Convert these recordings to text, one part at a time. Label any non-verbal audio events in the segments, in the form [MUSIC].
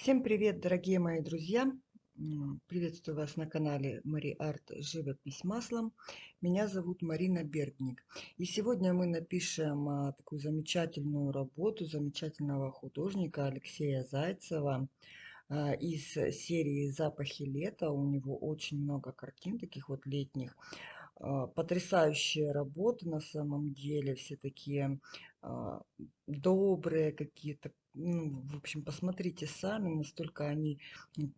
Всем привет, дорогие мои друзья! Приветствую вас на канале Мари Арт Живопись маслом. Меня зовут Марина Бергник. И сегодня мы напишем а, такую замечательную работу замечательного художника Алексея Зайцева а, из серии «Запахи лета». У него очень много картин таких вот летних. А, Потрясающие работы на самом деле, все такие а, добрые какие-то, ну, в общем, посмотрите сами, настолько они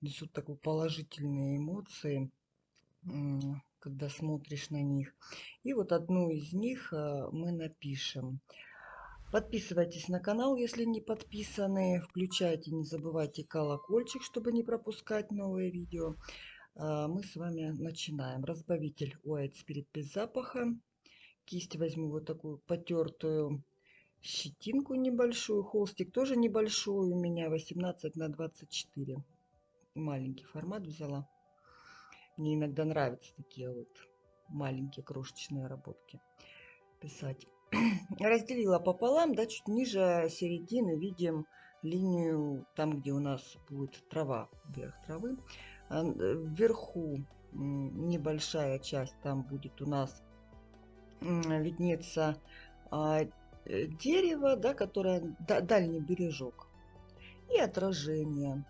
несут такие положительные эмоции, когда смотришь на них. И вот одну из них а, мы напишем. Подписывайтесь на канал, если не подписаны. Включайте, не забывайте колокольчик, чтобы не пропускать новые видео. А, Мы с вами начинаем. Разбавитель White Spirit без запаха. Кисть возьму вот такую потертую щетинку небольшую. Холстик тоже небольшой у меня 18 на 24. Маленький формат взяла. Мне иногда нравятся такие вот маленькие крошечные работки писать. [CLEARS THROAT] Разделила пополам, да, чуть ниже середины видим линию там, где у нас будет трава, вверх травы. А, вверху небольшая часть, там будет у нас виднеться а, Э, дерево, да, которое дальний бережок. И отражение.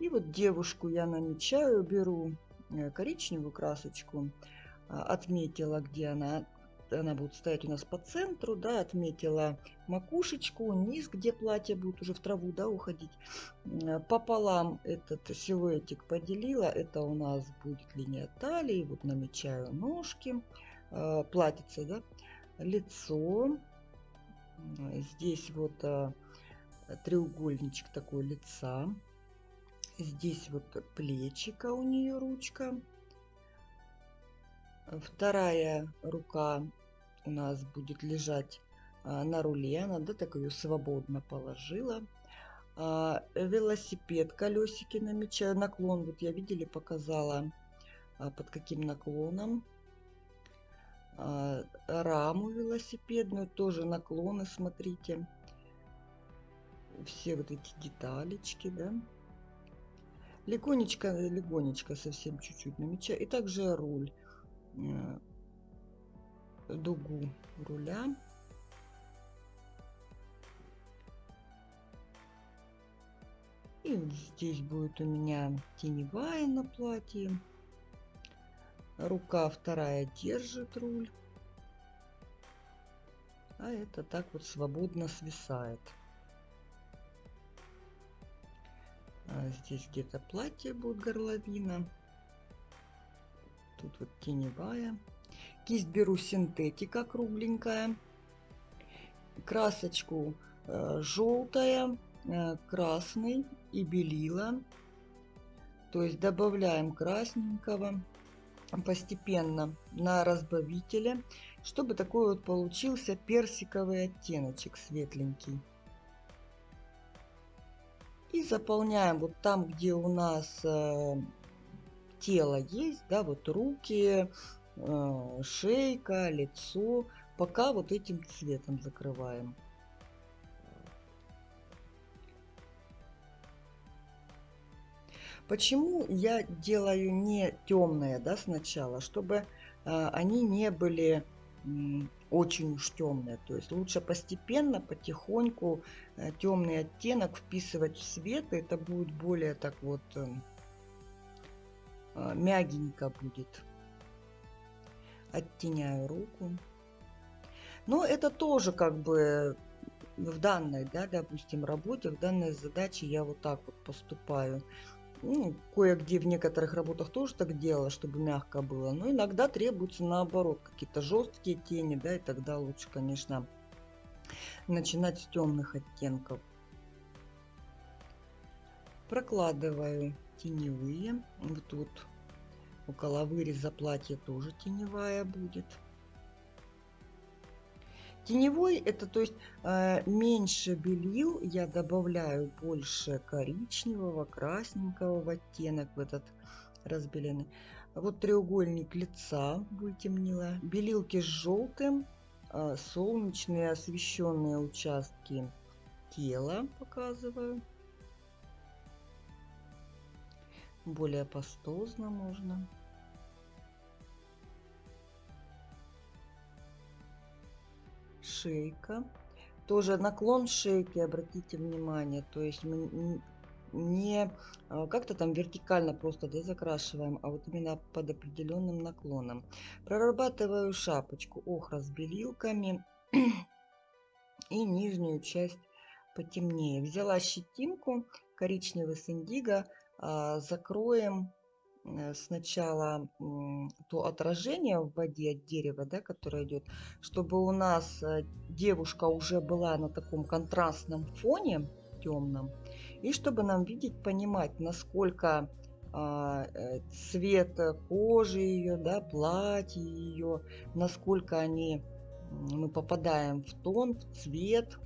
И вот девушку я намечаю, беру э, коричневую красочку, а, отметила, где она, она будет стоять у нас по центру, да, отметила макушечку, низ, где платье будет уже в траву, да, уходить. Э, пополам этот силуэтик поделила, это у нас будет линия талии, вот намечаю ножки, платьице, да, лицо, Здесь вот а, треугольничек такой лица. Здесь вот плечика у нее ручка. Вторая рука у нас будет лежать а, на руле. Она да, так ее свободно положила. А, велосипед, колесики намечаю. Наклон, вот я видели, показала под каким наклоном. А, раму велосипедную, тоже наклоны, смотрите. Все вот эти деталечки, да. Легонечко, легонечко совсем чуть-чуть намечаю. И также руль, э, дугу руля. И здесь будет у меня теневая на платье. Рука вторая держит руль. А это так вот свободно свисает. А здесь где-то платье будет горловина. Тут вот теневая. Кисть беру синтетика кругленькая. Красочку э, желтая, э, красный и белила. То есть добавляем красненького постепенно на разбавителе, чтобы такой вот получился персиковый оттеночек светленький. И заполняем вот там, где у нас э, тело есть, да, вот руки, шейка, лицо, пока вот этим цветом закрываем. Почему я делаю не темные да, сначала? Чтобы э, они не были э, очень уж темные. То есть лучше постепенно, потихоньку э, темный оттенок вписывать в свет. Это будет более так вот э, э, мягенько будет. Оттеняю руку. Но это тоже как бы в данной, да, допустим, работе, в данной задаче я вот так вот поступаю. Ну, кое-где в некоторых работах тоже так делала, чтобы мягко было. Но иногда требуется наоборот какие-то жесткие тени, да, и тогда лучше, конечно, начинать с темных оттенков. Прокладываю теневые. Вот тут около выреза платья тоже теневая будет. Теневой это то есть э, меньше белил, я добавляю больше коричневого, красненького в оттенок в этот разбеленный. Вот треугольник лица вытемнила. Белилки с желтым, э, солнечные освещенные участки тела показываю. Более пастозно можно. Шейка. Тоже наклон шейки, обратите внимание. То есть мы не а, как-то там вертикально просто да, закрашиваем, а вот именно под определенным наклоном. Прорабатываю шапочку охра с белилками [CLEARS THROAT] и нижнюю часть потемнее. Взяла щетинку коричневый с индиго, закроем э, сначала то отражение в воде от дерева, да, которое идет, чтобы у нас э, девушка уже была на таком контрастном фоне темном, и чтобы нам видеть, понимать, насколько а, э, цвет кожи ее, да, платье ее, насколько они, мы попадаем в тон, в цвет,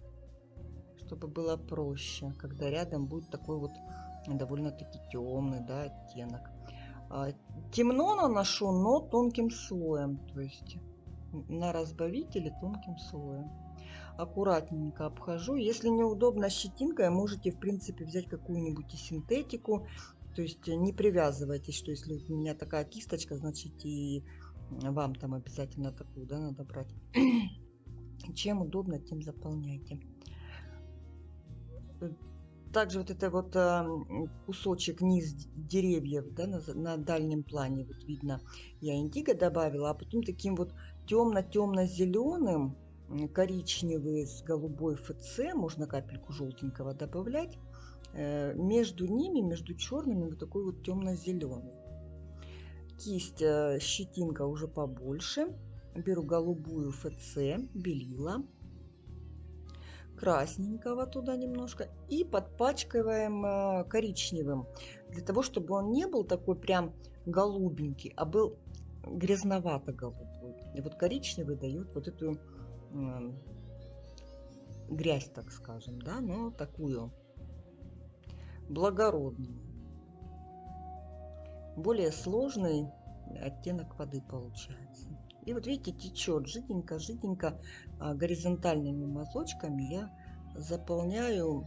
чтобы было проще, когда рядом будет такой вот довольно-таки темный да, оттенок. А, темно наношу, но тонким слоем, то есть на разбавителе тонким слоем. Аккуратненько обхожу. Если неудобно щетинкой, можете в принципе взять какую-нибудь синтетику. То есть не привязывайтесь, что если у меня такая кисточка, значит и вам там обязательно такую да, надо брать. Чем удобно, тем заполняйте также вот это вот кусочек низ деревьев да, на, на дальнем плане вот видно я индиго добавила а потом таким вот темно-темно-зеленым коричневый с голубой ФЦ можно капельку желтенького добавлять э, между ними между черными вот такой вот темно-зеленый кисть э, щетинка уже побольше беру голубую ФЦ белила красненького туда немножко и подпачкиваем э, коричневым, для того, чтобы он не был такой прям голубенький, а был грязновато-голубой. И вот коричневый дает вот эту э, грязь, так скажем, да, но такую благородную. Более сложный оттенок воды получается. И вот видите, течет жиденько-жиденько а, горизонтальными мазочками я заполняю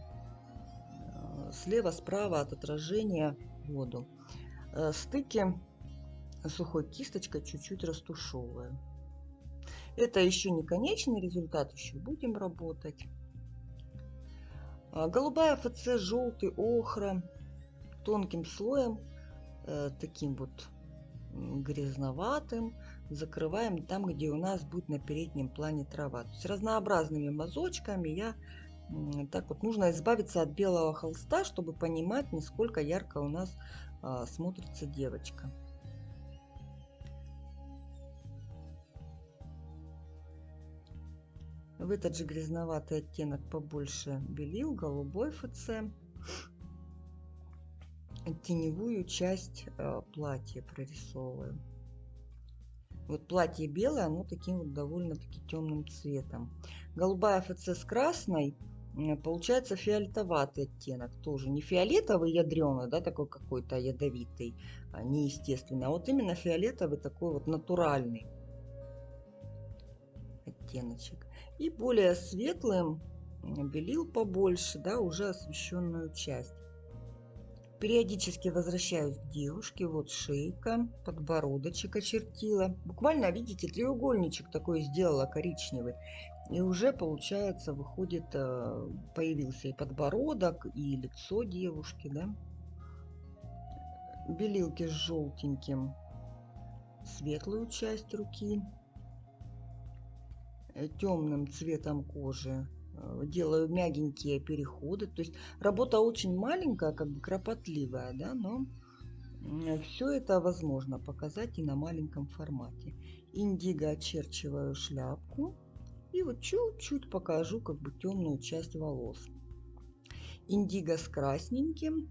а, слева-справа от отражения воду. А, стыки сухой кисточкой чуть-чуть растушевываю. Это еще не конечный результат, еще будем работать. Голубая ФЦ, желтый, охра, тонким слоем, э, таким вот грязноватым, закрываем там, где у нас будет на переднем плане трава. То есть разнообразными мазочками я так вот нужно избавиться от белого холста, чтобы понимать, насколько ярко у нас а, смотрится девочка. В этот же грязноватый оттенок побольше белил, голубой ФЦ. Теневую часть а, платья прорисовываю. Вот платье белое, оно таким вот довольно-таки темным цветом. Голубая ФЦ с красной, получается фиолетоватый оттенок. Тоже не фиолетовый ядреный, да, такой какой-то ядовитый, а неестественный. А вот именно фиолетовый такой вот натуральный оттеночек. И более светлым белил побольше, да, уже освещенную часть. Периодически возвращаюсь к девушке. Вот шейка, подбородочек очертила. Буквально, видите, треугольничек такой сделала коричневый. И уже, получается, выходит, э, появился и подбородок, и лицо девушки, да. Белилки с желтеньким светлую часть руки. Э, Темным цветом кожи делаю мягенькие переходы. То есть работа очень маленькая, как бы кропотливая, да, но все это возможно показать и на маленьком формате. Индиго очерчиваю шляпку и вот чуть-чуть покажу как бы темную часть волос. Индиго с красненьким.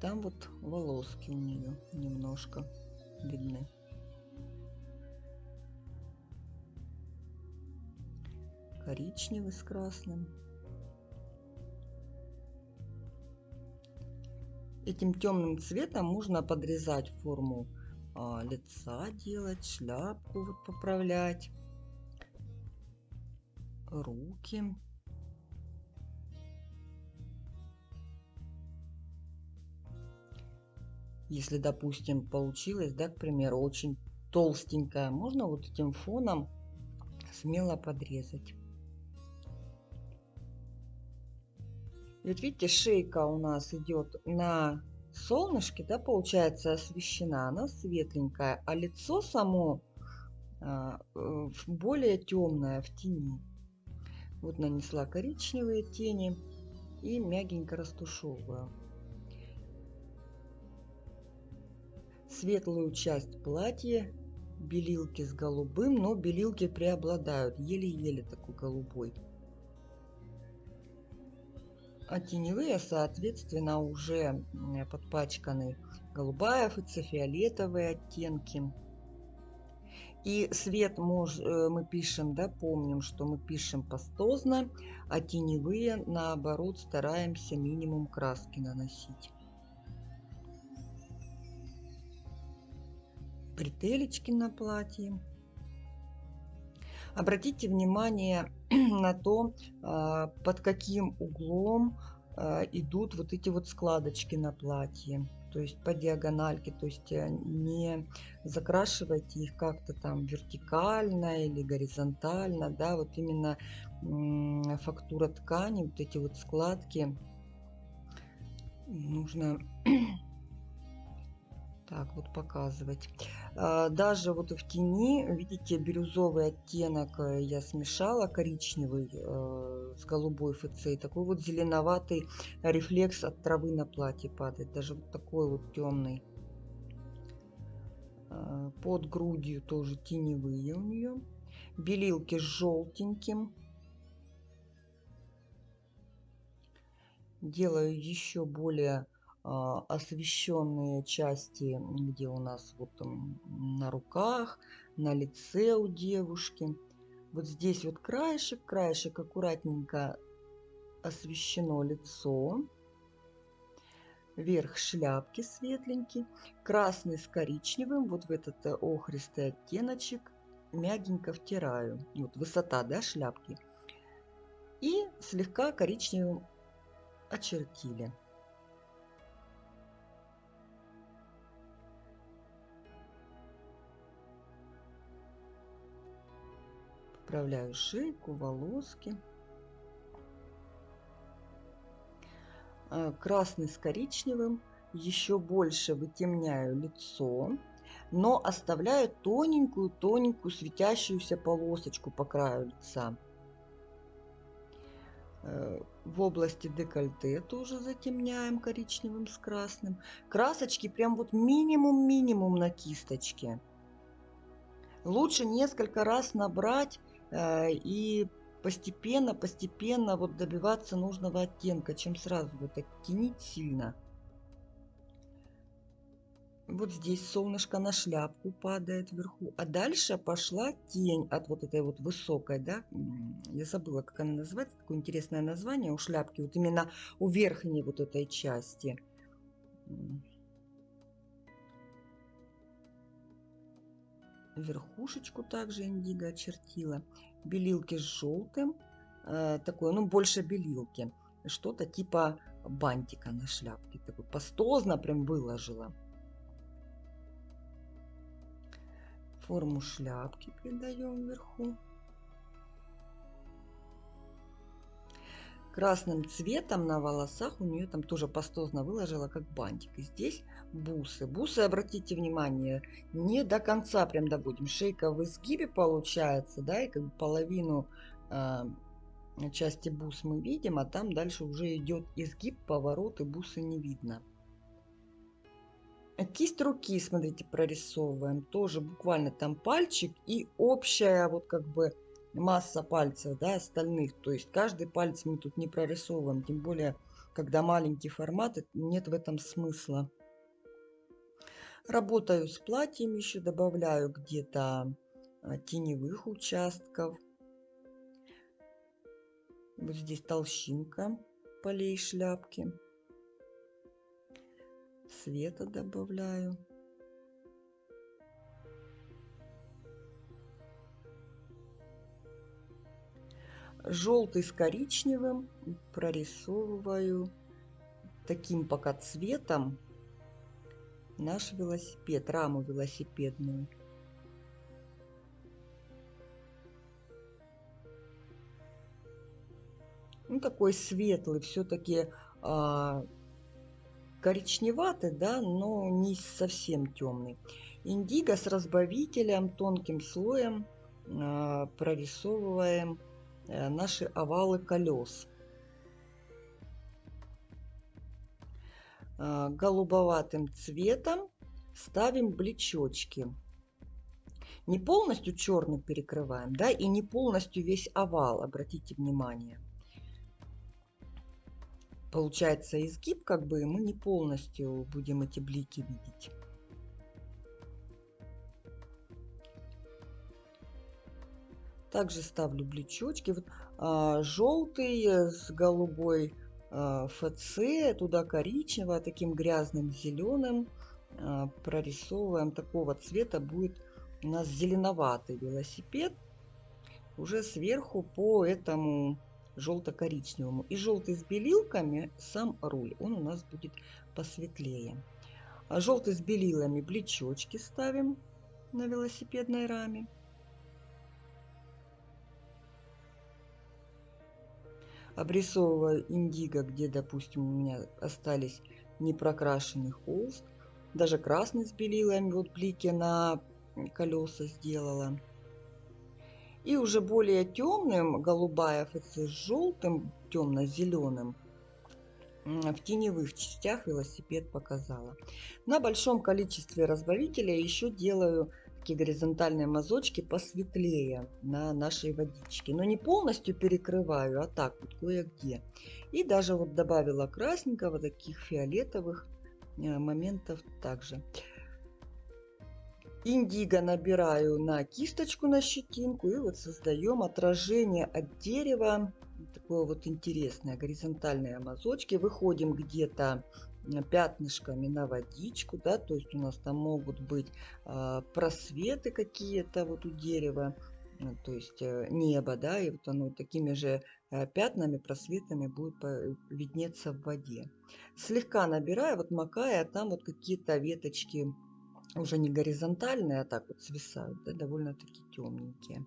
Там вот волоски у нее немножко видны. Коричневый с красным. Этим темным цветом можно подрезать форму а, лица, делать шляпку, вот поправлять, руки. Если, допустим, получилось, да, к примеру, очень толстенькая, можно вот этим фоном смело подрезать. Вот видите, шейка у нас идет на солнышке, да, получается освещена, она светленькая, а лицо само а, более темное в тени. Вот нанесла коричневые тени и мягенько растушевываю. Светлую часть платья белилки с голубым, но белилки преобладают, еле-еле такой голубой. А теневые, соответственно, уже подпачканы голубая, фиолетовые оттенки. И свет мож, э, мы пишем, да, помним, что мы пишем пастозно, а теневые, наоборот, стараемся минимум краски наносить. Бретелечки на платье. Обратите внимание [CLEARS THROAT] на то, а, под каким углом а, идут вот эти вот складочки на платье то есть по диагональке, то есть э, не закрашивайте их как-то там вертикально или горизонтально, да, вот именно фактура ткани, вот эти вот складки нужно [CLEARS THROAT] так вот показывать. А, даже вот в тени, видите, бирюзовый оттенок э, я смешала, коричневый э, с голубой ФЦ. И такой вот зеленоватый рефлекс от травы на платье падает. Даже вот такой вот темный. Под грудью тоже теневые у нее. Белилки с желтеньким. Делаю еще более освещенные части, где у нас вот на руках, на лице у девушки. Вот здесь вот краешек, краешек аккуратненько освещено лицо. Верх шляпки светленький, красный с коричневым, вот в этот э, охристый оттеночек мягенько втираю. Вот высота, да, шляпки. И слегка коричневым очертили. Поправляю шейку, волоски. А, красный с коричневым. Еще больше вытемняю лицо, но оставляю тоненькую-тоненькую светящуюся полосочку по краю лица. Э, в области декольте тоже затемняем коричневым с красным. Красочки прям вот минимум-минимум на кисточке. Лучше несколько раз набрать Э, и постепенно, постепенно вот добиваться нужного оттенка, чем сразу вот оттенить сильно. Вот здесь солнышко на шляпку падает вверху. А дальше пошла тень от вот этой вот высокой, да, я забыла, как она называется, такое интересное название у шляпки, вот именно у верхней вот этой части. Верхушечку также индиго очертила. Белилки с желтым, э, такое, ну, больше белилки. Что-то типа бантика на шляпке. Такой пастозно прям выложила. Форму шляпки придаем вверху. Красным цветом на волосах у нее там тоже пастозно выложила как бантик. И здесь бусы. Бусы, обратите внимание, не до конца прям доводим. Шейка в изгибе получается, да, и как бы половину э, части бус мы видим, а там дальше уже идет изгиб, поворот и бусы не видно. Кисть руки, смотрите, прорисовываем. Тоже буквально там пальчик и общая вот как бы масса пальцев, да, остальных. То есть каждый палец мы тут не прорисовываем, тем более, когда маленький формат, нет в этом смысла. Работаю с платьем, еще добавляю где-то а, теневых участков. Вот здесь толщинка полей шляпки. Света добавляю. Желтый с коричневым прорисовываю таким пока цветом наш велосипед, раму велосипедную. Ну, такой светлый, все-таки а, коричневатый, да, но не совсем темный. Индиго с разбавителем, тонким слоем а, прорисовываем наши овалы колес. А, голубоватым цветом ставим блечочки. Не полностью черный перекрываем, да, и не полностью весь овал, обратите внимание получается изгиб, как бы мы не полностью будем эти блики видеть. Также ставлю блечочки. Вот, а, желтый с голубой а, ФЦ, туда коричневого, таким грязным зеленым а, прорисовываем. Такого цвета будет у нас зеленоватый велосипед. Уже сверху по этому желто-коричневому. И желтый с белилками сам руль, он у нас будет посветлее. А желтый с белилами блечочки ставим на велосипедной раме. Обрисовываю индиго, где, допустим, у меня остались непрокрашенный холст. Даже красный с белилами, вот блики на колеса сделала. И уже более темным, голубая ФЦ с желтым, темно-зеленым, в теневых частях велосипед показала. На большом количестве разбавителя еще делаю такие горизонтальные мазочки посветлее на нашей водичке. Но не полностью перекрываю, а так вот кое-где. И даже вот добавила красненького, таких фиолетовых э, моментов также. Индиго набираю на кисточку, на щетинку. И вот создаем отражение от дерева. Такое вот интересное, горизонтальные мазочки. Выходим где-то пятнышками на водичку, да, то есть у нас там могут быть э, просветы какие-то вот у дерева, э, то есть э, небо, да, и вот оно такими же э, пятнами, просветами будет виднеться в воде. Слегка набираю, вот макая, там вот какие-то веточки уже не горизонтальные, а так вот свисают, да, довольно-таки темненькие.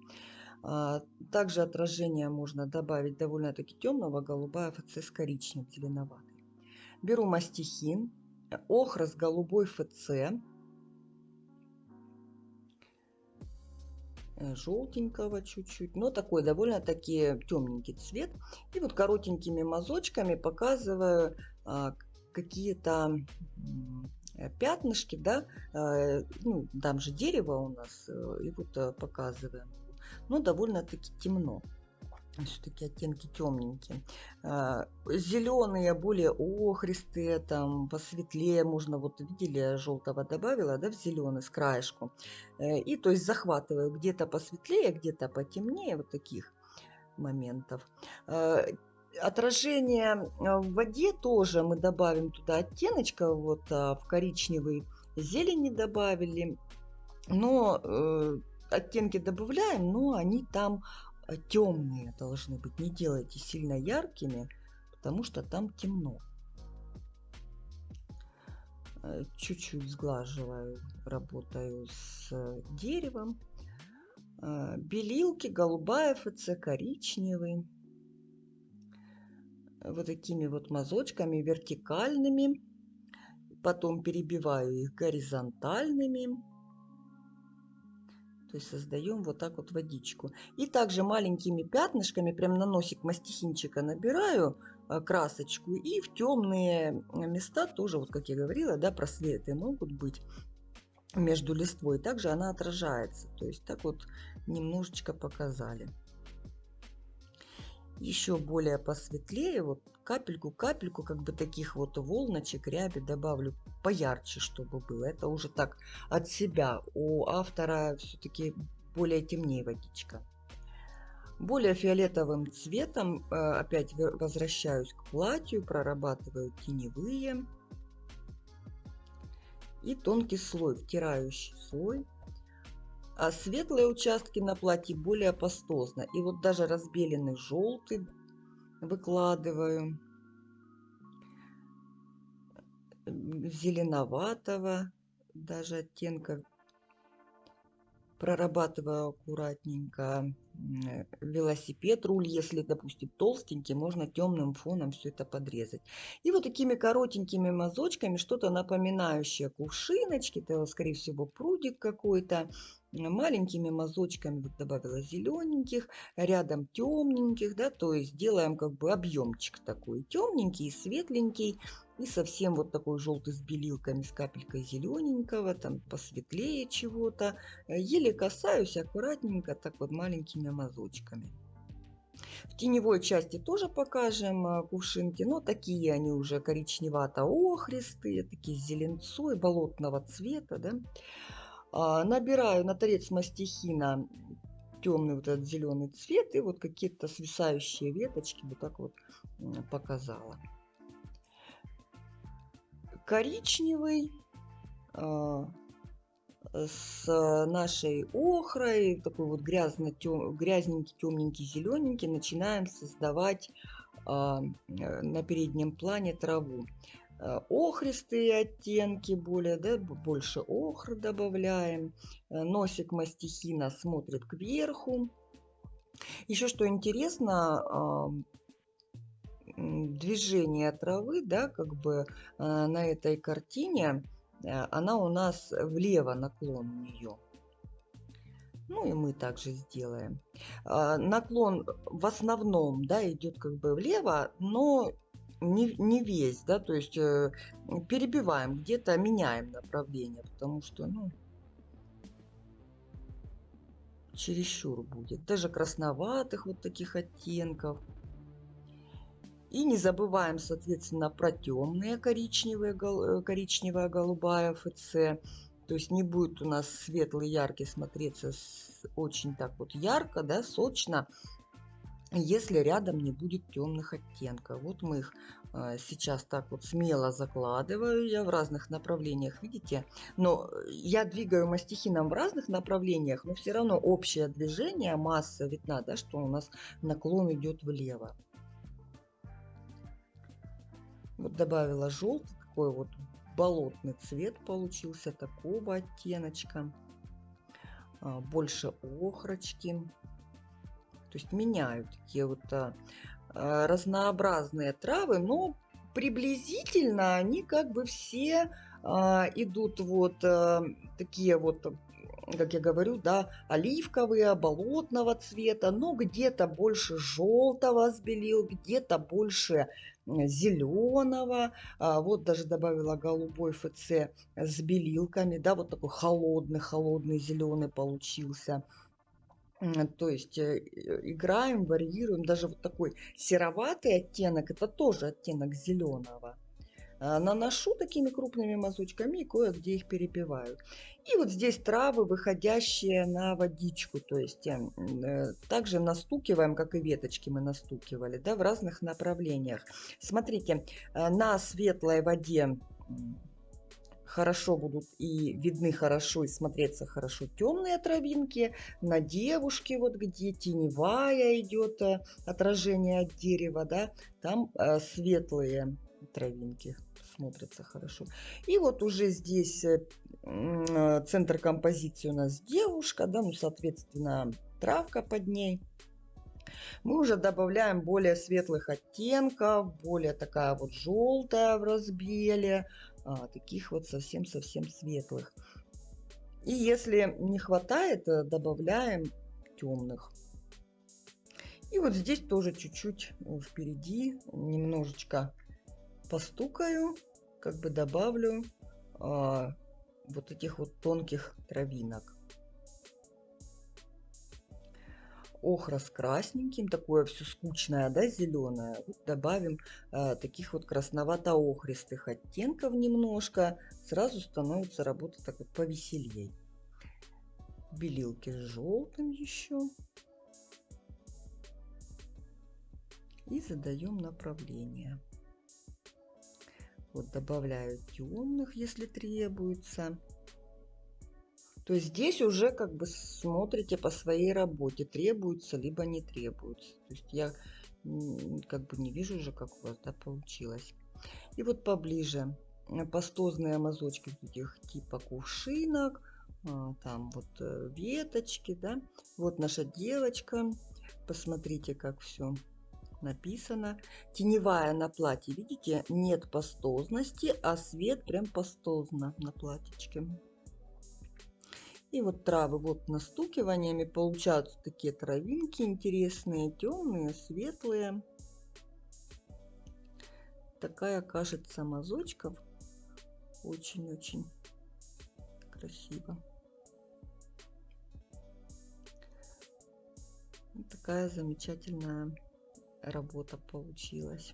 А, также отражение можно добавить довольно-таки темного, голубая ФЦ с коричневым, зеленоватый. Беру мастихин, охра с голубой ФЦ, э, желтенького чуть-чуть, но такой довольно-таки темненький цвет. И вот коротенькими мазочками показываю а, какие-то пятнышки, да, э, ну, там же дерево у нас, э, и вот показываем. Но довольно-таки темно. Все-таки оттенки темненькие. Зеленые, более охристые, там посветлее можно, вот видели, желтого добавила, да, в зеленый с краешку. И то есть захватываю где-то посветлее, где-то потемнее, вот таких моментов отражение э, в воде тоже мы добавим туда оттеночка, вот а, в коричневый зелени добавили. Но э, оттенки добавляем, но они там э, темные должны быть. Не делайте сильно яркими, потому что там темно. Э, чуть-чуть сглаживаю, работаю с деревом. Белилки, голубая ФЦ, коричневый вот такими вот мазочками вертикальными. Потом перебиваю их горизонтальными. То есть создаем вот так вот водичку. И также маленькими пятнышками прям на носик мастихинчика набираю а, красочку. И в темные места тоже, вот как я говорила, да, просветы могут быть между листвой. Также она отражается. То есть так вот немножечко показали еще более посветлее, вот капельку-капельку, как бы таких вот волночек, ряби добавлю поярче, чтобы было. Это уже так от себя. У автора все-таки более темнее водичка. Более фиолетовым цветом э, опять возвращаюсь к платью, прорабатываю теневые и тонкий слой, втирающий слой а светлые участки на платье более пастозно. И вот даже разбеленный желтый выкладываю. Зеленоватого даже оттенков прорабатываю аккуратненько велосипед, руль, если, допустим, толстенький, можно темным фоном все это подрезать. И вот такими коротенькими мазочками, что-то напоминающее кувшиночки, это, скорее всего, прудик какой-то, маленькими мазочками добавила зелененьких, рядом темненьких, да, то есть делаем как бы объемчик такой темненький, светленький, и совсем вот такой желтый с белилками, с капелькой зелененького, там посветлее чего-то. Э, еле касаюсь аккуратненько, так вот маленькими мазочками. В теневой части тоже покажем э, кувшинки, но такие они уже коричневато-охристые, такие с зеленцой, болотного цвета. Да? А, набираю на торец мастихина темный вот этот зеленый цвет и вот какие-то свисающие веточки вот так вот показала коричневый а, с нашей охрой, такой вот грязно тем, грязненький, темненький, зелененький, начинаем создавать а, на переднем плане траву. А, охристые оттенки, более, да, больше охры добавляем. Носик мастихина смотрит кверху. Еще что интересно, движение травы, да, как бы а, на этой картине, она у нас влево наклон у нее. Ну и мы также сделаем. А, наклон в основном, да, идет как бы влево, но не, не весь, да, то есть э, перебиваем, где-то меняем направление, потому что, ну, чересчур будет. Даже красноватых вот таких оттенков. И не забываем, соответственно, про темные коричневые, э, коричневая голубая ФЦ. То есть не будет у нас светлый, яркий смотреться очень так вот ярко, да, сочно, если рядом не будет темных оттенков. Вот мы их э, сейчас так вот смело закладываю я в разных направлениях, видите? Но я двигаю мастихином в разных направлениях, но все равно общее движение, масса видна, да, что у нас наклон идет влево. Вот добавила желтый, такой вот болотный цвет получился, такого оттеночка. А, больше охрочки. То есть меняю такие вот а, а, разнообразные травы, но приблизительно они как бы все идут вот такие вот как я говорю, да, оливковые, болотного цвета, но где-то больше желтого сбелил, где-то больше зеленого, а, вот даже добавила голубой ФЦ с белилками, да, вот такой холодный-холодный зеленый получился. То есть э, играем, варьируем, даже вот такой сероватый оттенок, это тоже оттенок зеленого. А, наношу такими крупными мазочками и кое-где их перепиваю. И вот здесь травы, выходящие на водичку, то есть э, э, также настукиваем, как и веточки мы настукивали, да, в разных направлениях. Смотрите, э, на светлой воде хорошо будут и видны хорошо и смотреться хорошо темные травинки. На девушке, вот где теневая идет отражение от дерева, да, там светлые травинки смотрится хорошо. И вот уже здесь э, э, центр композиции у нас девушка, да, ну, соответственно, травка под ней. Мы уже добавляем более светлых оттенков, более такая вот желтая в разбеле, а, таких вот совсем-совсем светлых. И если не хватает, э, добавляем темных. И вот здесь тоже чуть-чуть впереди немножечко постукаю, как бы добавлю а, вот этих вот тонких травинок. Охра с красненьким, такое все скучное, да, зеленое. Добавим а, таких вот красновато-охристых оттенков немножко. Сразу становится работа так вот повеселей. Белилки с желтым еще. И задаем направление. Вот добавляю темных, если требуется. То есть здесь уже как бы смотрите по своей работе, требуется либо не требуется. То есть я как бы не вижу уже, как у вас да, получилось. И вот поближе пастозные мазочки таких типа кувшинок, а, там вот э, веточки, да. Вот наша девочка. Посмотрите, как все написано. Теневая на платье, видите, нет пастозности, а свет прям пастозно на платьечке. И вот травы вот настукиваниями получаются такие травинки интересные, темные, светлые. Такая кажется мазочков. Очень-очень красиво. Такая замечательная работа получилась.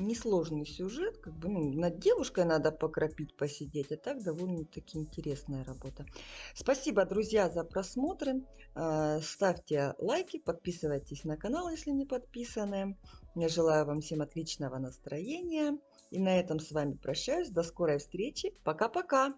Несложный сюжет, как бы ну, над девушкой надо покропить, посидеть, а так довольно-таки интересная работа. Спасибо, друзья, за просмотры. А, ставьте лайки, подписывайтесь на канал, если не подписаны. Я желаю вам всем отличного настроения. И на этом с вами прощаюсь. До скорой встречи. Пока-пока.